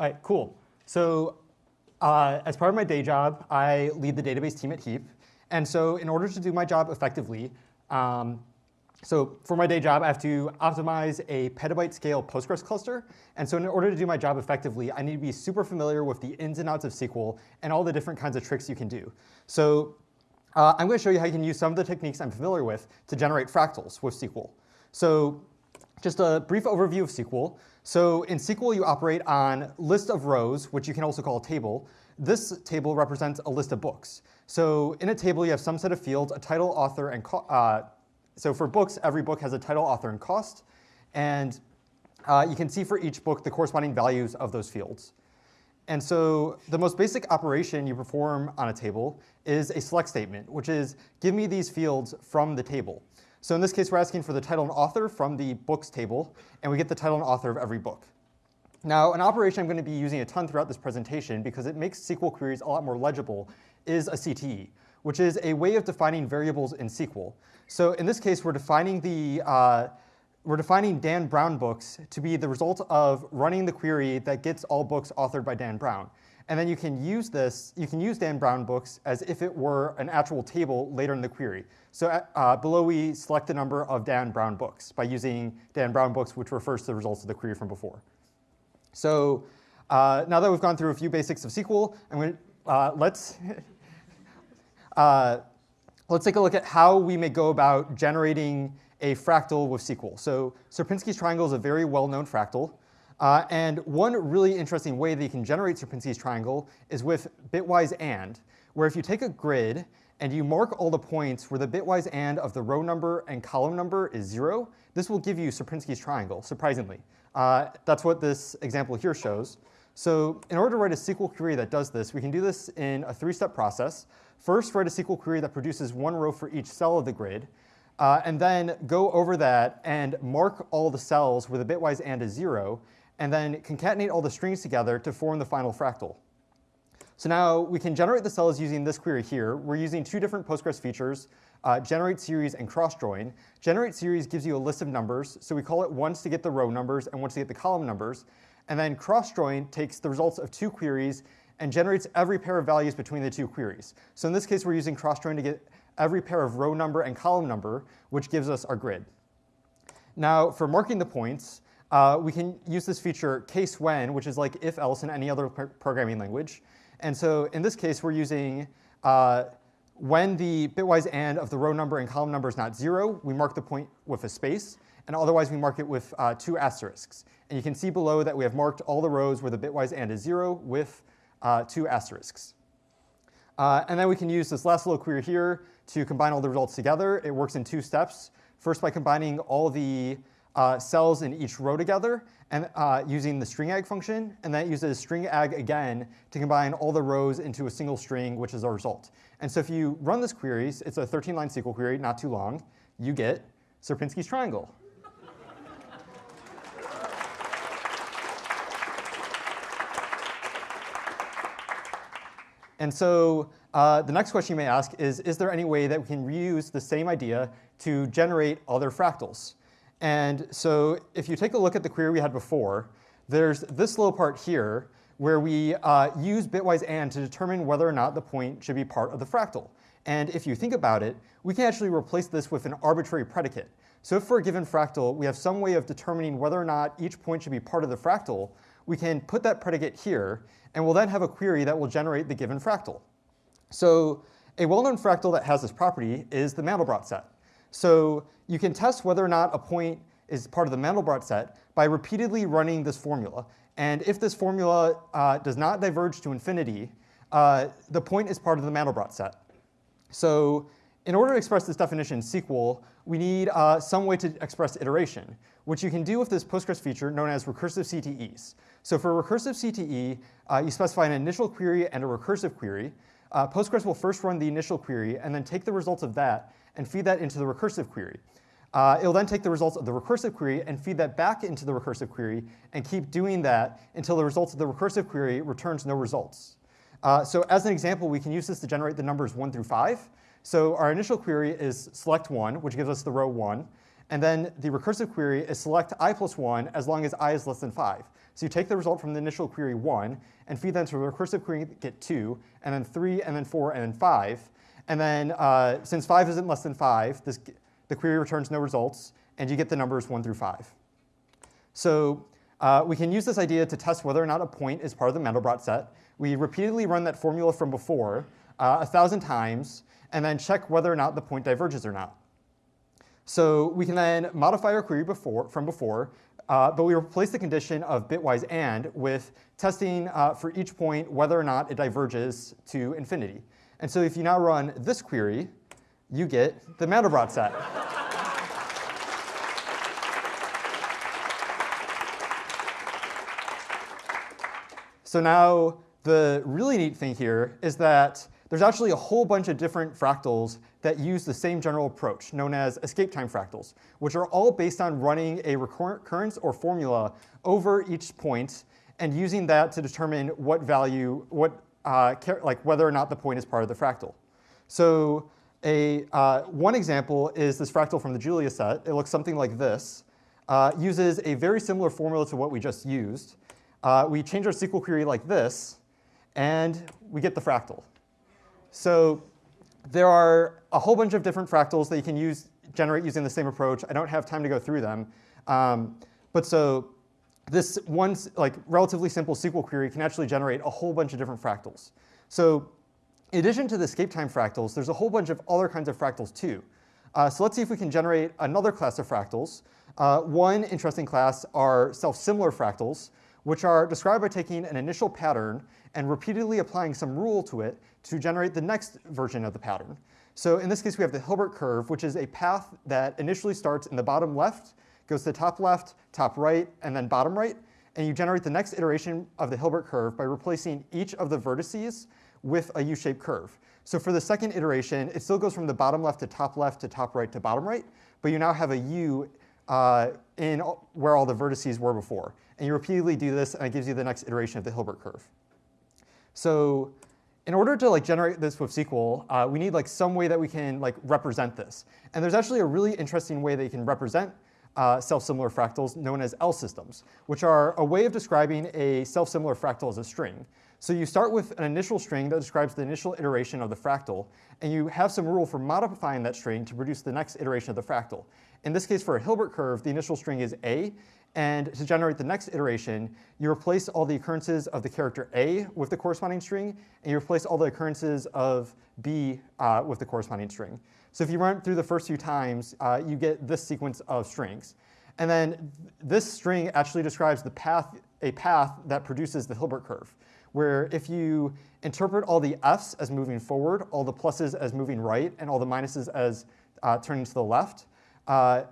All right, cool. So uh, as part of my day job, I lead the database team at Heap. And so in order to do my job effectively, um, so for my day job, I have to optimize a petabyte scale Postgres cluster. And so in order to do my job effectively, I need to be super familiar with the ins and outs of SQL and all the different kinds of tricks you can do. So uh, I'm going to show you how you can use some of the techniques I'm familiar with to generate fractals with SQL. So just a brief overview of SQL. So in SQL, you operate on list of rows, which you can also call a table. This table represents a list of books. So in a table, you have some set of fields, a title, author, and uh, so for books, every book has a title, author, and cost. And uh, you can see for each book the corresponding values of those fields. And so the most basic operation you perform on a table is a select statement, which is give me these fields from the table. So in this case, we're asking for the title and author from the books table, and we get the title and author of every book. Now, an operation I'm going to be using a ton throughout this presentation because it makes SQL queries a lot more legible is a CTE, which is a way of defining variables in SQL. So in this case, we're defining the uh, we're defining Dan Brown books to be the result of running the query that gets all books authored by Dan Brown. And then you can use this, you can use Dan Brown books as if it were an actual table later in the query. So uh, below we select the number of Dan Brown books by using Dan Brown books, which refers to the results of the query from before. So uh, now that we've gone through a few basics of SQL, I'm going to, uh, let's, uh, let's take a look at how we may go about generating a fractal with SQL. So Sierpinski's triangle is a very well-known fractal. Uh, and one really interesting way that you can generate Sierpinski's triangle is with bitwise AND, where if you take a grid and you mark all the points where the bitwise AND of the row number and column number is zero, this will give you Sierpinski's triangle, surprisingly. Uh, that's what this example here shows. So in order to write a SQL query that does this, we can do this in a three-step process. First, write a SQL query that produces one row for each cell of the grid, uh, and then go over that and mark all the cells with a bitwise AND is zero, and then concatenate all the strings together to form the final fractal. So now we can generate the cells using this query here. We're using two different Postgres features, uh, generate series and cross join. Generate series gives you a list of numbers, so we call it once to get the row numbers and once to get the column numbers. And then cross join takes the results of two queries and generates every pair of values between the two queries. So in this case, we're using cross join to get every pair of row number and column number, which gives us our grid. Now, for marking the points, uh, we can use this feature case when, which is like if else in any other programming language. And so in this case, we're using uh, when the bitwise AND of the row number and column number is not zero, we mark the point with a space. And otherwise, we mark it with uh, two asterisks. And you can see below that we have marked all the rows where the bitwise AND is zero with uh, two asterisks. Uh, and then we can use this last little query here to combine all the results together. It works in two steps. First, by combining all the uh, cells in each row together and uh, using the string ag function, and that uses string ag again to combine all the rows into a single string, which is our result. And so if you run this query, it's a 13-line SQL query, not too long, you get Sierpinski's triangle. And so uh, the next question you may ask is, is there any way that we can reuse the same idea to generate other fractals? And so if you take a look at the query we had before, there's this little part here where we uh, use bitwise AND to determine whether or not the point should be part of the fractal. And if you think about it, we can actually replace this with an arbitrary predicate. So if for a given fractal, we have some way of determining whether or not each point should be part of the fractal, we can put that predicate here, and we'll then have a query that will generate the given fractal. So a well-known fractal that has this property is the Mandelbrot set. So you can test whether or not a point is part of the Mandelbrot set by repeatedly running this formula. And if this formula uh, does not diverge to infinity, uh, the point is part of the Mandelbrot set. So in order to express this definition in SQL, we need uh, some way to express iteration, which you can do with this Postgres feature known as recursive CTEs. So for recursive CTE, uh, you specify an initial query and a recursive query. Uh, Postgres will first run the initial query and then take the results of that and feed that into the recursive query. Uh, it'll then take the results of the recursive query and feed that back into the recursive query and keep doing that until the results of the recursive query returns no results. Uh, so as an example, we can use this to generate the numbers 1 through 5. So our initial query is select 1, which gives us the row 1. And then the recursive query is select i plus 1 as long as i is less than 5. So you take the result from the initial query 1 and feed that into the recursive query, get 2, and then 3, and then 4, and then 5. And then uh, since 5 isn't less than 5, this, the query returns no results, and you get the numbers 1 through 5. So uh, we can use this idea to test whether or not a point is part of the Mandelbrot set. We repeatedly run that formula from before uh, a thousand times, and then check whether or not the point diverges or not. So we can then modify our query before, from before, uh, but we replace the condition of bitwise AND with testing uh, for each point whether or not it diverges to infinity. And so if you now run this query, you get the Mandelbrot set. so now the really neat thing here is that there's actually a whole bunch of different fractals that use the same general approach, known as escape time fractals, which are all based on running a recurrence or formula over each point and using that to determine what value, what, uh, like whether or not the point is part of the fractal. So a, uh, one example is this fractal from the Julia set. It looks something like this. Uh, uses a very similar formula to what we just used. Uh, we change our SQL query like this, and we get the fractal. So there are a whole bunch of different fractals that you can use, generate using the same approach. I don't have time to go through them. Um, but so this one like relatively simple SQL query can actually generate a whole bunch of different fractals. So in addition to the escape time fractals, there's a whole bunch of other kinds of fractals too. Uh, so let's see if we can generate another class of fractals. Uh, one interesting class are self-similar fractals, which are described by taking an initial pattern and repeatedly applying some rule to it to generate the next version of the pattern. So in this case, we have the Hilbert curve, which is a path that initially starts in the bottom left, goes to top left, top right, and then bottom right. And you generate the next iteration of the Hilbert curve by replacing each of the vertices with a U-shaped curve. So for the second iteration, it still goes from the bottom left to top left to top right to bottom right, but you now have a U uh, in where all the vertices were before. And you repeatedly do this, and it gives you the next iteration of the Hilbert curve. So in order to like generate this with SQL, uh, we need like some way that we can like represent this. And there's actually a really interesting way that you can represent uh, self-similar fractals known as L systems, which are a way of describing a self-similar fractal as a string. So you start with an initial string that describes the initial iteration of the fractal, and you have some rule for modifying that string to produce the next iteration of the fractal. In this case, for a Hilbert curve, the initial string is A, and to generate the next iteration, you replace all the occurrences of the character A with the corresponding string, and you replace all the occurrences of B uh, with the corresponding string. So if you run through the first few times, uh, you get this sequence of strings. And then this string actually describes the path, a path that produces the Hilbert curve, where if you interpret all the f's as moving forward, all the pluses as moving right, and all the minuses as uh, turning to the left, uh,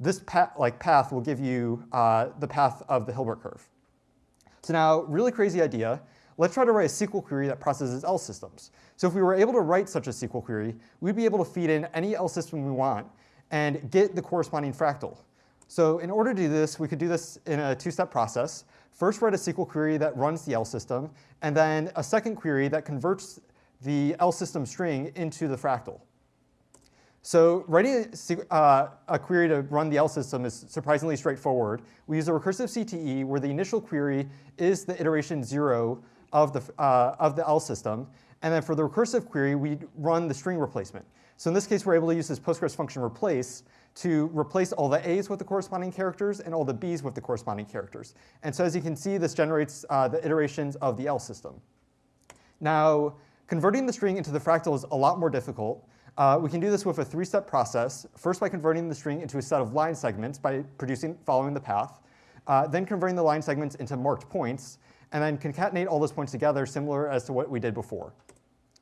this path, like path will give you uh, the path of the Hilbert curve. So now, really crazy idea. Let's try to write a SQL query that processes L systems. So if we were able to write such a SQL query, we'd be able to feed in any L system we want and get the corresponding fractal. So in order to do this, we could do this in a two-step process. First, write a SQL query that runs the L system, and then a second query that converts the L system string into the fractal. So writing a, uh, a, query to run the L system is surprisingly straightforward. We use a recursive CTE where the initial query is the iteration zero of the, uh, of the L system. And then for the recursive query, we run the string replacement. So in this case, we're able to use this Postgres function replace to replace all the A's with the corresponding characters and all the B's with the corresponding characters. And so as you can see, this generates uh, the iterations of the L system. Now, converting the string into the fractal is a lot more difficult. Uh, we can do this with a three-step process, first by converting the string into a set of line segments by producing following the path, uh, then converting the line segments into marked points, and then concatenate all those points together similar as to what we did before.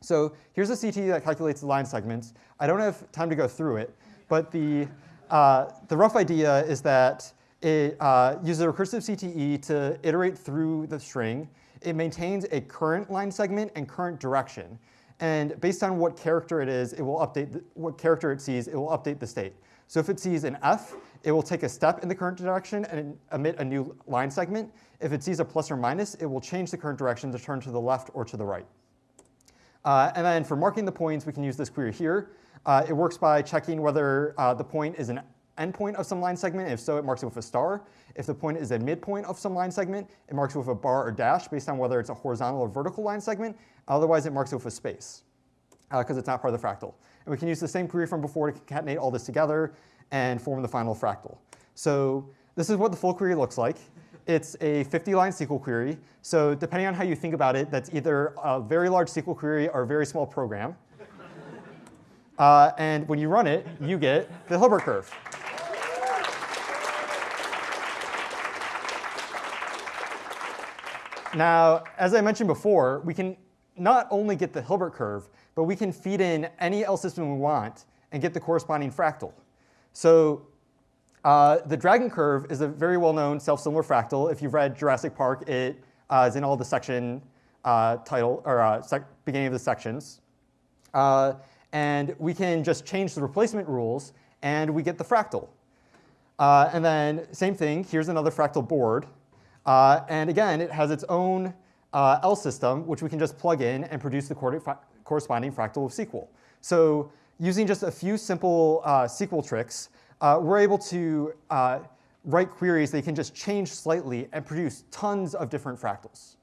So here's a CTE that calculates the line segments. I don't have time to go through it, but the, uh, the rough idea is that it uh, uses a recursive CTE to iterate through the string. It maintains a current line segment and current direction. And based on what character it is, it will update the, what character it sees, it will update the state. So if it sees an F, it will take a step in the current direction and emit a new line segment. If it sees a plus or minus, it will change the current direction to turn to the left or to the right. Uh, and then for marking the points, we can use this query here. Uh, it works by checking whether uh, the point is an endpoint of some line segment. If so, it marks it with a star. If the point is a midpoint of some line segment, it marks it with a bar or dash based on whether it's a horizontal or vertical line segment. Otherwise, it marks it with a space because uh, it's not part of the fractal. And we can use the same query from before to concatenate all this together and form the final fractal. So this is what the full query looks like. It's a 50-line SQL query. So depending on how you think about it, that's either a very large SQL query or a very small program. Uh, and when you run it, you get the Hilbert curve. Now, as I mentioned before, we can not only get the Hilbert curve, but we can feed in any L system we want and get the corresponding fractal. So uh, the dragon curve is a very well-known self-similar fractal. If you've read Jurassic Park, it uh, is in all the section uh, title or uh, beginning of the sections. Uh, and we can just change the replacement rules, and we get the fractal. Uh, and then same thing, here's another fractal board. Uh, and again, it has its own uh, L system, which we can just plug in and produce the corresponding fractal of SQL. So using just a few simple uh, SQL tricks, uh, we're able to uh, write queries that can just change slightly and produce tons of different fractals.